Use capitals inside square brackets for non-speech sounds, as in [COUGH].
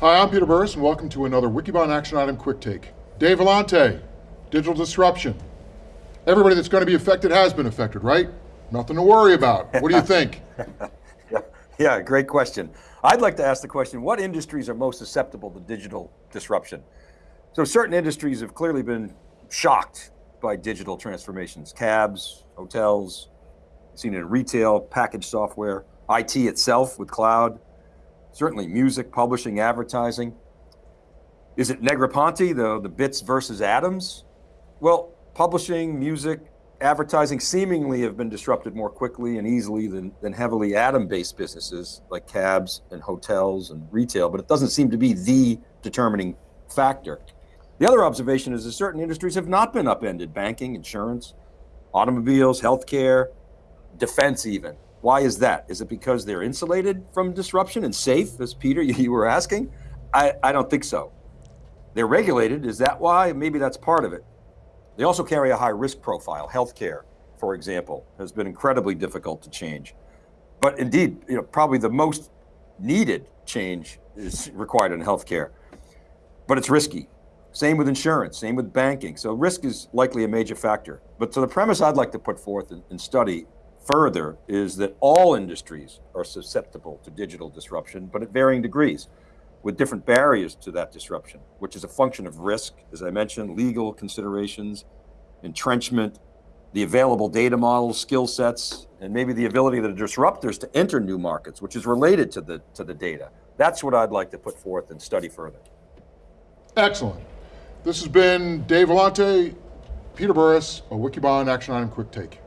Hi, I'm Peter Burris, and welcome to another Wikibon Action Item Quick Take. Dave Vellante, digital disruption. Everybody that's going to be affected has been affected, right? Nothing to worry about. What do you think? [LAUGHS] yeah, great question. I'd like to ask the question, what industries are most susceptible to digital disruption? So certain industries have clearly been shocked by digital transformations. Cabs, hotels, seen it in retail, packaged software, IT itself with cloud, certainly music, publishing, advertising. Is it Negroponte, the, the bits versus atoms? Well, publishing, music, advertising seemingly have been disrupted more quickly and easily than, than heavily atom-based businesses like cabs and hotels and retail, but it doesn't seem to be the determining factor. The other observation is that certain industries have not been upended, banking, insurance, automobiles, healthcare, defense even. Why is that? Is it because they're insulated from disruption and safe, as Peter, [LAUGHS] you were asking? I, I don't think so. They're regulated, is that why? Maybe that's part of it. They also carry a high risk profile. Healthcare, for example, has been incredibly difficult to change. But indeed, you know, probably the most needed change is required in healthcare. But it's risky. Same with insurance, same with banking. So risk is likely a major factor. But so the premise I'd like to put forth and study further is that all industries are susceptible to digital disruption, but at varying degrees, with different barriers to that disruption, which is a function of risk, as I mentioned, legal considerations, entrenchment, the available data models, skill sets, and maybe the ability of the disruptors to enter new markets, which is related to the, to the data. That's what I'd like to put forth and study further. Excellent. This has been Dave Vellante, Peter Burris, a Wikibon Action Item Quick Take.